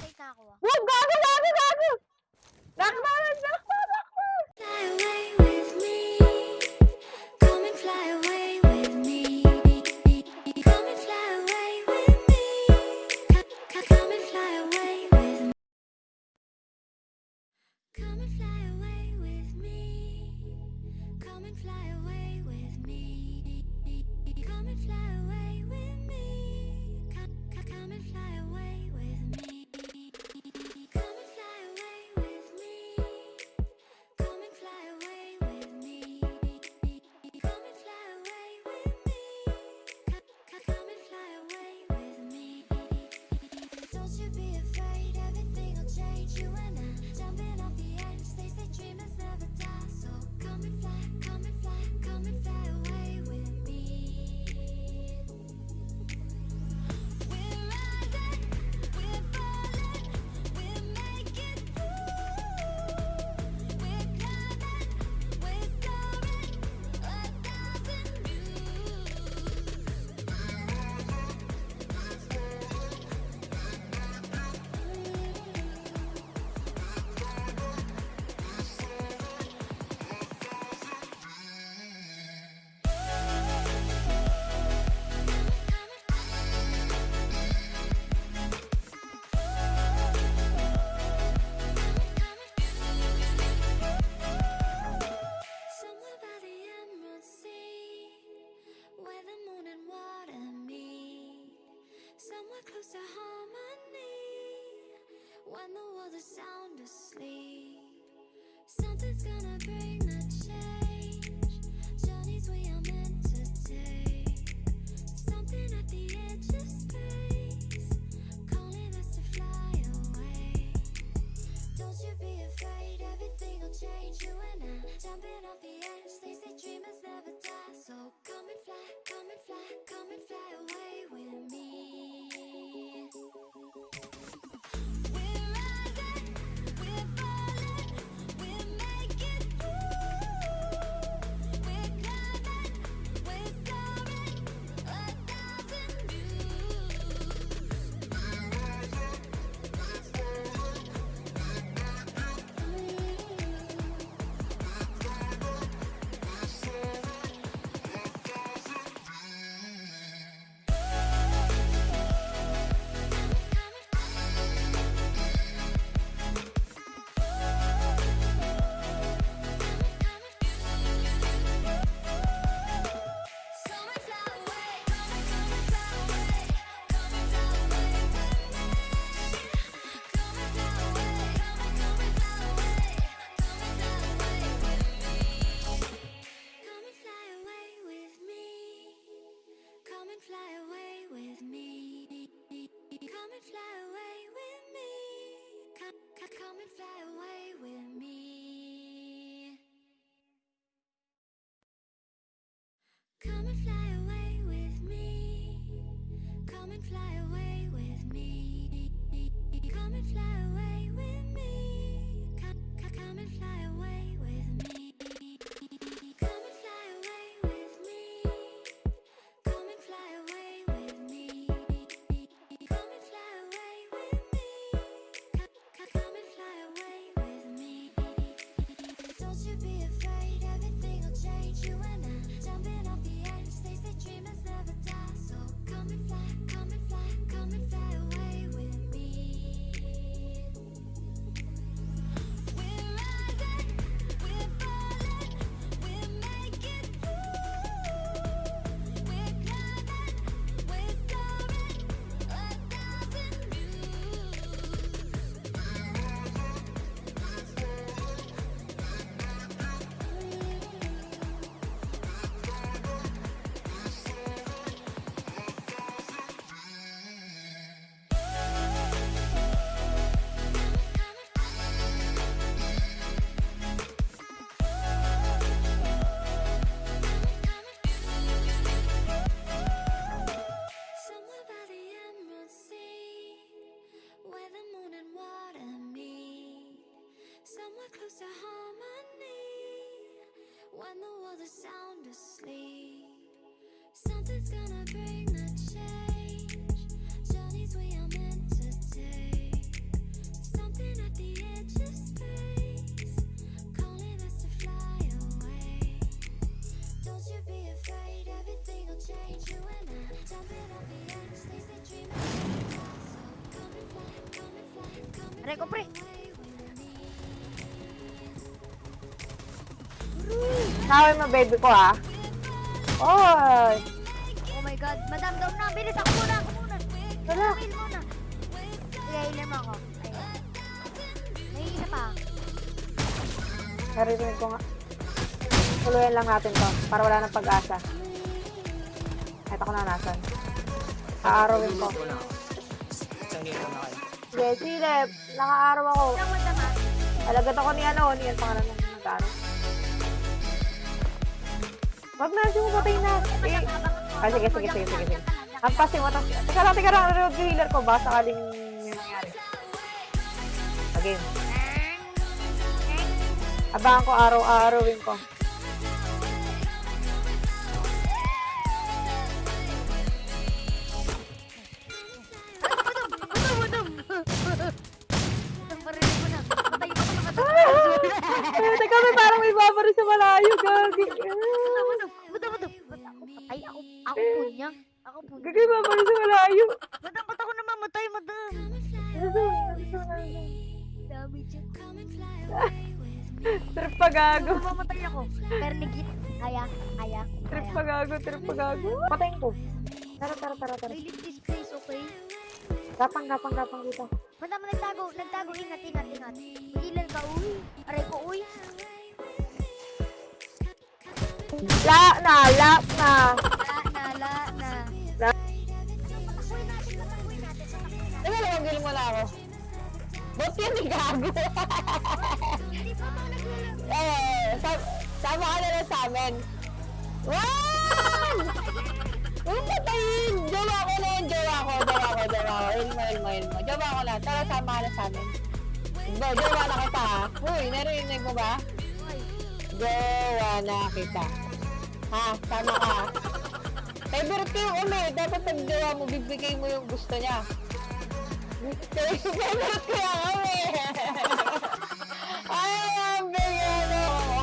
Patay Gago! Gago! Gago! Fly away with me Come and fly away with me Come and fly away with me Come and fly away with me Come and fly away with me Come and fly away with me Come and fly away Come and fly away. with me Pre ko, pre. Naway mo, baby ko, ah. Oy! Oh my God. Madam, down na. Bilis ako muna, ako muna. Wala. Heal muna. Healer mo ako. Ayun. May isa pa. Naririnig ko nga. Tuluyan lang natin to, para wala nang pag-asa. Ito ko na nasan. Aarawin ko. Isang game na kayo. Sige, silip. Nakaaraw ako. Ilang madam ah. Alagat ako ni ano, ni ang pangalan ng nagkano. Wag na, siya patay na. Eh, Ah, sige, sige, sige, sige, sige. Hampasin mo to. Teka lang, teka lang. Reload yung healer ko ba? Sakaling may nangyari. Okay. Abangan ko araw-arawin ko. Gagi. Ba't ako patay? Ako, ako po niya. Ako po. Gagi, babari sa malayo. Madam, ba't ako namamatay, madam? Dami dyan. Trip pa gago. Namamatay ako. Pero nagit. Kaya, kaya, Trip pa gago, trip pa gago. Patayin ko. Tara, tara, tara, tara. I leave this place, okay? Gapang, gapang, gapang dito. Madam, nagtago, nagtago. Ingat, ingat, ingat. Ilan ka, uy. Aray ko, uy. La na, la na. La, na, la, na. La. Teka lang, magilin mo na ako. Ba't yan ni gago? Eh, sa- sama ka na lang sa amin. Wow! Huwag patayin! Jowa ko na yun, jowa ko, jowa ko, jowa ko. Ilmo, ilmo, ilmo. Jowa ko na. Tara, sama ka na sa amin. Go, jowa na kita. Uy, narinig mo ba? Jowa na kita. Ha, sama ka. Favorite ko yung umi. Dapat pag jowa mo, bibigay mo yung gusto niya. Favorite ko yung umi. Ay, ang bigyan.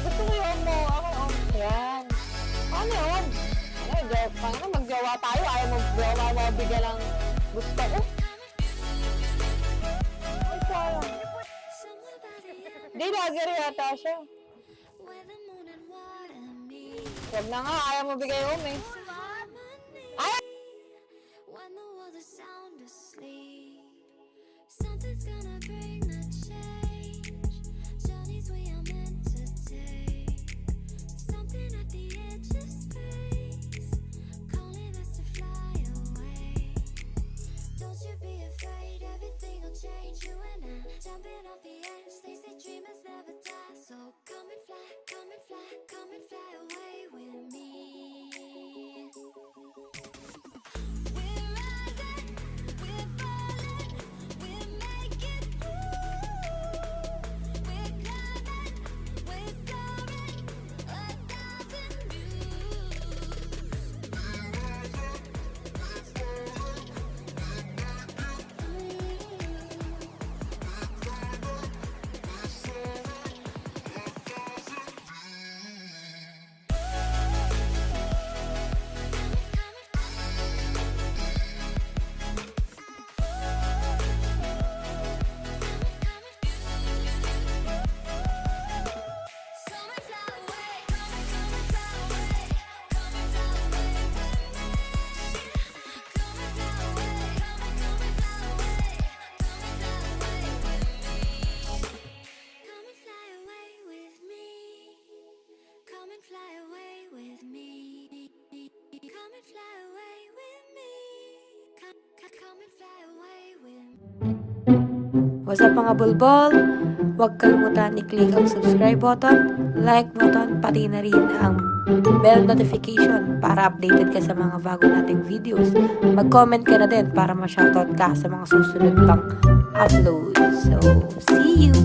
Gusto ko yung mo. Ako, oh, yan. Ano yun? Joke. Ano, magjowa tayo. Ayaw magjowa mo, bigyan ng gusto ko. Ay, sayang. Di, lagir yata siya. Wag na nga, ayaw mo bigay umi. Ay! When What's up mga bulbol? Huwag kalimutan i-click ang subscribe button, like button, pati na rin ang bell notification para updated ka sa mga bago nating videos. Mag-comment ka na din para ma-shoutout ka sa mga susunod pang upload. So, see you!